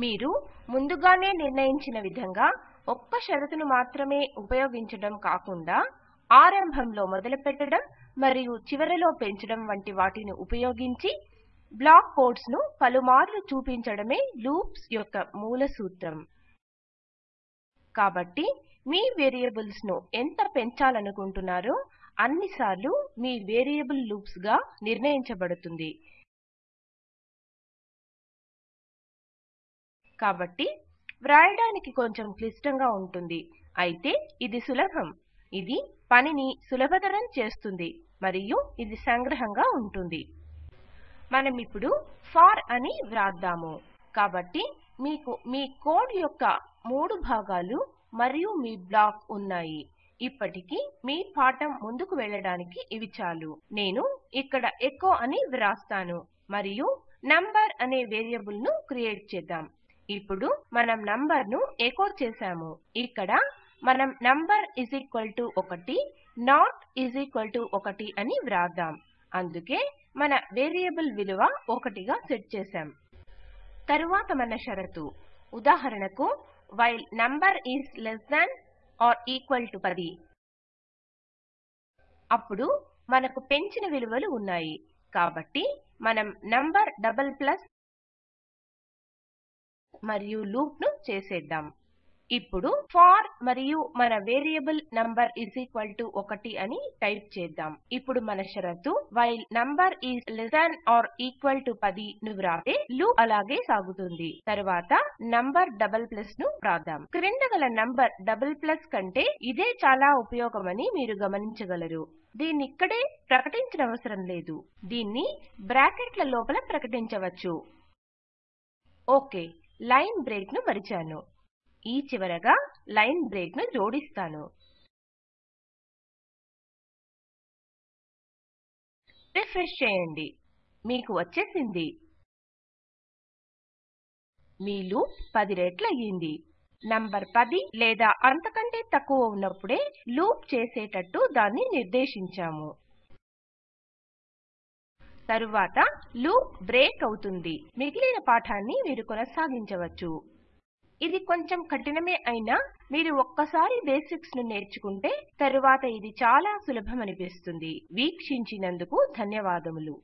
మీరు ముందుగానే నిర్ణయించిన విధంగా ఒక్క షరతును మాత్రమే ఉపయోగించడం కాకుండా ఆరంభంలో మొదలుపెట్టడం మరియు చివరలో పెంచడం వంటి వాటిని ఉపయోగించి బ్లాక్ కోడ్స్ను పలుమార్లు చూపించడమే లూప్స్ యొక్క మూల సూత్రం. కాబట్టి మీ వేరియబుల్స్ను ఎంత పెంచాలనుకుంటున్నారో అన్నిసార్లు మీ వేరియబుల్ లూప్స్గా నిర్ణయించబడుతుంది. కాబట్టి వ్రాయడానికి కొంచెం క్లిష్టంగా ఉంటుంది. అయితే ఇది సులభం. ఇది పనిని సులభతరం చేస్తుంది మరియు ఇది సంగ్రహంగా ఉంటుంది. మనమిప్పుడు ఫార్ అని వ్రాద్దాము. కాబట్టి మీకు మీ కోడ్ యొక్క మూడు భాగాలు మరియు మీ బ్లాక్ ఉన్నాయి. ఇప్పటికి మీ పాఠం ముందుకు వెళ్ళడానికి ఇవి చాలు. నేను ఇక్కడ ఎకో అని వ్రాస్తాను మరియు నంబర్ అనే వేరియబుల్ను క్రియేట్ చేద్దాం. ఇప్పుడు మనం నంబర్ను ఎకో చేసాము. ఇక్కడ మనం number is equal to 1 not is equal to 1 అని వ్రాద్దాం. అందుకే మన వేరియబుల్ విలువ 1 గా సెట్ చేశాం. తరువాత మన షరతు. ఉదాహరణకు while number is less than or equal to 10 అప్పుడు మనకు పెంచిన విలువలు ఉన్నాయి. కాబట్టి మనం నంబర్ డబల్ ప్లస్ మరియు లూప్ను చేసేద్దాం. ఇప్పుడు ఫార్ మరియు మన variable number is equal to 1 అని టైప్ చేద్దాం. ఇప్పుడు మన షరతు while number is less than or equal to 10 ను వ్రాస్తే లూప్ అలాగే సాగుతుంది. తరువాత నంబర్ డబల్ ప్లస్ను వ్రాద్దాం. క్రింద గల నంబర్ డబుల్ ప్లస్ కంటే ఇదే చాలా ఉపయోగమని మీరు గమనించగలరు. దీన్నిక్కడే ప్రకటించనవసరం లేదు. దీన్ని బ్రాకెట్ల లోపల ప్రకటించవచ్చు. ఓకే. లైన్ బ్రేక్ను మరిచాను. ఈ చివరగా లైన్ బ్రేక్ను జోడిస్తాను. రిఫ్రెష్ చేయండి. మీకు వచ్చేసింది. మీ లూప్ 10 రెట్లు అయ్యింది. నంబర్ 10 లేదా అంతకంటే తక్కువ ఉన్నప్పుడే లూప్ చేసేటట్టు దాన్ని నిర్దేశించాము. తరువాత లూప్ బ్రేక్ అవుతుంది. మిగిలిన పాఠాన్ని మీరు కొనసాగించవచ్చు. ఇది కొంచెం కఠినమే అయినా మీరు ఒక్కసారి బేసిక్స్ను నేర్చుకుంటే తరువాత ఇది చాలా సులభమనిపిస్తుంది. వీక్షించినందుకు ధన్యవాదములు.